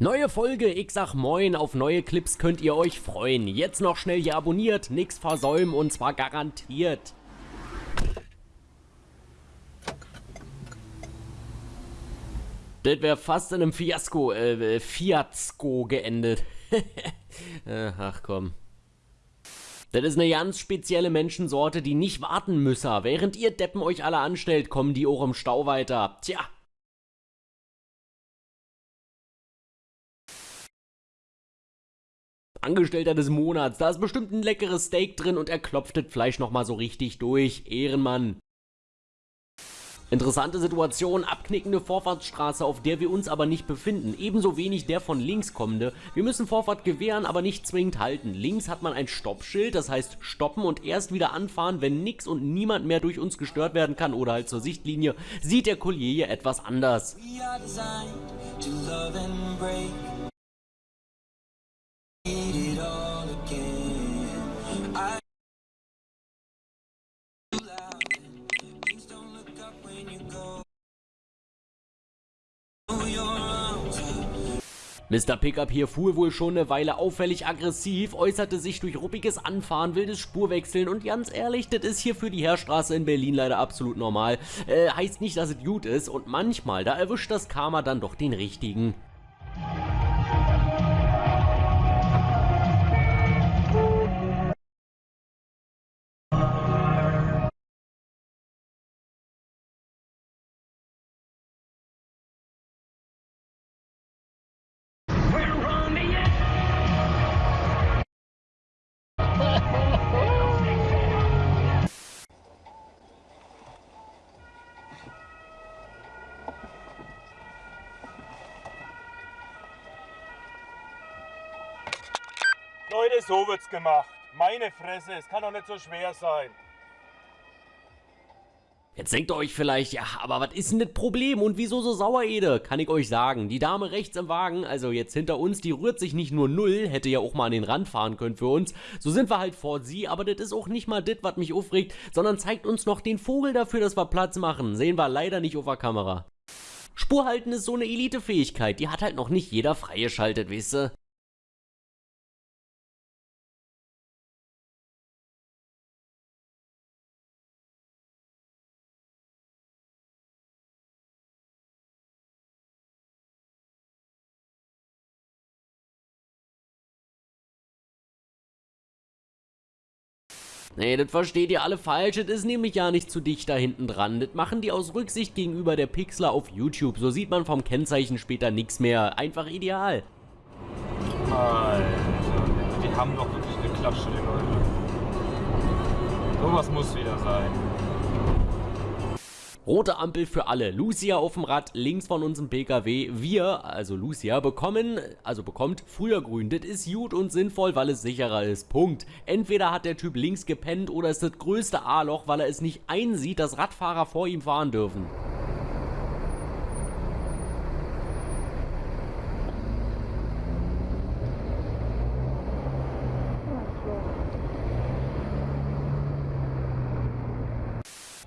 Neue Folge, ich sag moin, auf neue Clips könnt ihr euch freuen. Jetzt noch schnell hier abonniert, nix versäumen und zwar garantiert. Das wäre fast in einem Fiasko, äh, Fiasko geendet. Äh, ach komm. Das ist eine ganz spezielle Menschensorte, die nicht warten müsse. Während ihr Deppen euch alle anstellt, kommen die auch im Stau weiter. Tja, Angestellter des Monats, da ist bestimmt ein leckeres Steak drin und er klopft das Fleisch nochmal so richtig durch. Ehrenmann. Interessante Situation, abknickende Vorfahrtsstraße, auf der wir uns aber nicht befinden. Ebenso wenig der von links kommende. Wir müssen Vorfahrt gewähren, aber nicht zwingend halten. Links hat man ein Stoppschild, das heißt stoppen und erst wieder anfahren, wenn nix und niemand mehr durch uns gestört werden kann oder halt zur Sichtlinie, sieht der Collier etwas anders. Mr. Pickup hier fuhr wohl schon eine Weile auffällig aggressiv, äußerte sich durch ruppiges Anfahren, wildes Spurwechseln und ganz ehrlich, das ist hier für die Heerstraße in Berlin leider absolut normal. Äh, heißt nicht, dass es gut ist und manchmal, da erwischt das Karma dann doch den richtigen. Leute, so wird's gemacht. Meine Fresse, es kann doch nicht so schwer sein. Jetzt denkt ihr euch vielleicht, ja, aber was ist denn das Problem und wieso so sauer, Ede? Kann ich euch sagen. Die Dame rechts im Wagen, also jetzt hinter uns, die rührt sich nicht nur null, hätte ja auch mal an den Rand fahren können für uns. So sind wir halt vor sie, aber das ist auch nicht mal das, was mich aufregt, sondern zeigt uns noch den Vogel dafür, dass wir Platz machen. Sehen wir leider nicht auf der Kamera. Spurhalten ist so eine Elite-Fähigkeit, die hat halt noch nicht jeder freigeschaltet, weißt du? Nee, das versteht ihr alle falsch, das ist nämlich ja nicht zu dicht da hinten dran. Das machen die aus Rücksicht gegenüber der Pixler auf YouTube. So sieht man vom Kennzeichen später nichts mehr. Einfach ideal. Alter, die haben doch wirklich eine Klatsche, die Leute. Sowas muss wieder sein. Rote Ampel für alle. Lucia auf dem Rad, links von unserem PKW. Wir, also Lucia, bekommen, also bekommt früher grün. Das ist gut und sinnvoll, weil es sicherer ist. Punkt. Entweder hat der Typ links gepennt oder ist das größte A-Loch, weil er es nicht einsieht, dass Radfahrer vor ihm fahren dürfen.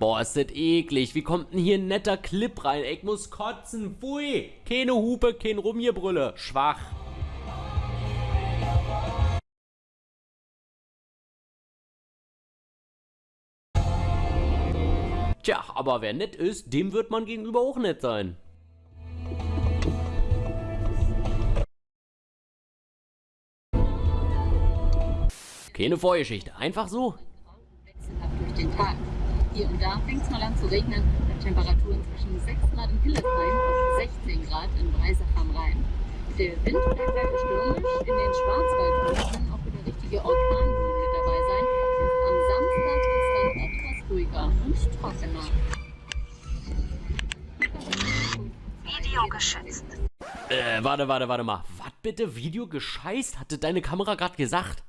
Boah, ist das eklig. Wie kommt denn hier ein netter Clip rein? Ich muss kotzen. Pfui. Keine Hupe, kein Rumgebrülle. Schwach. Tja, aber wer nett ist, dem wird man gegenüber auch nett sein. Keine Vorgeschichte, einfach so. durch den Tag. Hier und da fängt es mal an zu regnen, bei Temperaturen zwischen 6 Grad in Hildesheim und 16 Grad in Breisach am Rhein. Der Wind bleibt weiter stürmisch, in den Schwarzwaldhöhen kann auch wieder richtige Orkanböen dabei sein. Am Samstag ist dann etwas ruhiger und trockener. Video geschützt. Äh, warte, warte, warte mal. Was bitte? Video gescheißt? Hatte deine Kamera gerade gesagt?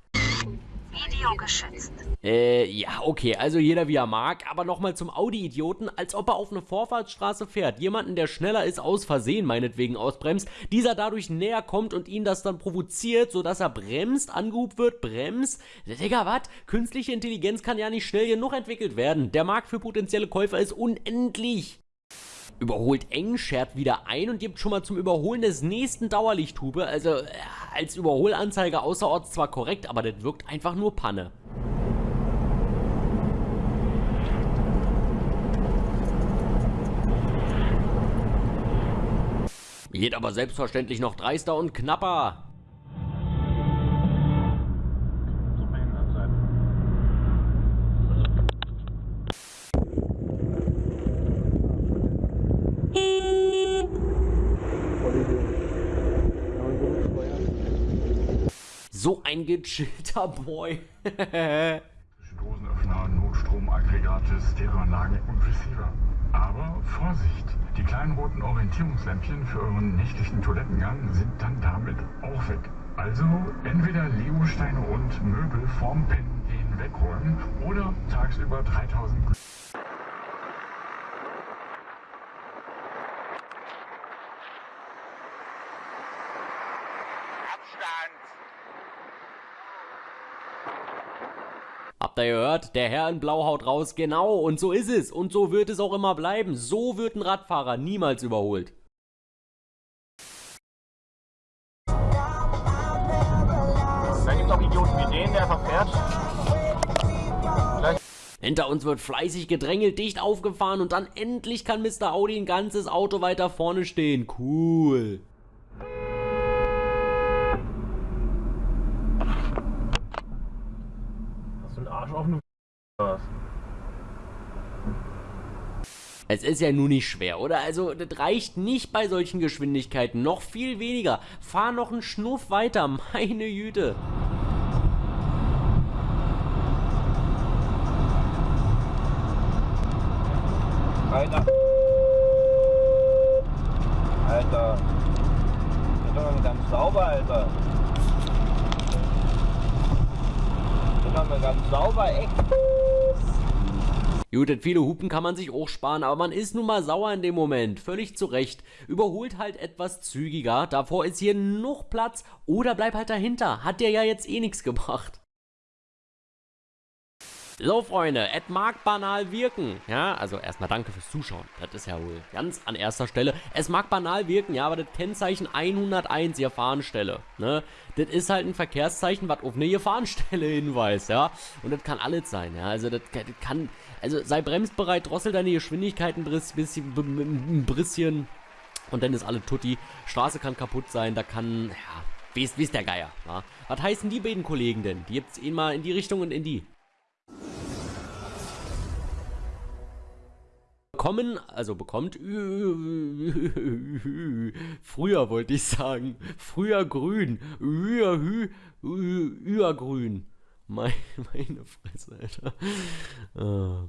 Video geschützt. Äh, ja, okay, also jeder wie er mag, aber nochmal zum Audi-Idioten, als ob er auf eine Vorfahrtsstraße fährt, jemanden, der schneller ist, aus Versehen meinetwegen ausbremst, dieser dadurch näher kommt und ihn das dann provoziert, sodass er bremst, angehubt wird, bremst. Digga, was? Künstliche Intelligenz kann ja nicht schnell genug entwickelt werden. Der Markt für potenzielle Käufer ist unendlich. Überholt eng, schert wieder ein und gibt schon mal zum Überholen des nächsten Dauerlichthube. Also äh, als Überholanzeige außerorts zwar korrekt, aber das wirkt einfach nur Panne. Geht aber selbstverständlich noch dreister und knapper. So ein gechillter Boy. Dosenöffner, Notstromaggregate, Stereoanlagen und Receiver. Aber Vorsicht! Die kleinen roten Orientierungslämpchen für euren nächtlichen Toilettengang sind dann damit auch weg. Also entweder Legosteine und Möbel vorm Pennen gehen wegräumen oder tagsüber 3000 Habt ihr gehört? Der Herr in Blau haut raus. Genau, und so ist es. Und so wird es auch immer bleiben. So wird ein Radfahrer niemals überholt. Da gibt es auch Idioten wie den, der verfährt. Gleich Hinter uns wird fleißig gedrängelt, dicht aufgefahren und dann endlich kann Mr. Audi ein ganzes Auto weiter vorne stehen. Cool. hast du einen Arsch auf eine was? Es ist ja nun nicht schwer, oder? Also, das reicht nicht bei solchen Geschwindigkeiten. Noch viel weniger. Fahr noch einen Schnuff weiter. Meine Güte. Alter. Alter. Das ist doch mal ganz sauber, Alter. Das ist doch mal ganz sauber, echt. Gut, viele Hupen kann man sich auch sparen, aber man ist nun mal sauer in dem Moment. Völlig zu Recht. Überholt halt etwas zügiger. Davor ist hier noch Platz. Oder bleib halt dahinter. Hat dir ja jetzt eh nichts gebracht. So, Freunde, es mag banal wirken, ja, also erstmal danke fürs Zuschauen, das ist ja wohl ganz an erster Stelle. Es mag banal wirken, ja, aber das Kennzeichen 101, Gefahrenstelle, ne, das ist halt ein Verkehrszeichen, was auf eine Gefahrenstelle hinweist, ja, und das kann alles sein, ja, also das, kann, also sei bremsbereit, drossel deine Geschwindigkeit ein bisschen, ein bisschen und dann ist alles tutti. Straße kann kaputt sein, da kann, ja, wie ist, wie ist der Geier, ja. Was heißen die beiden Kollegen denn? Die gibt's ihn mal in die Richtung und in die. Bekommen, also bekommt, früher wollte ich sagen, früher grün, grün, meine, Fresse, Alter. Ah.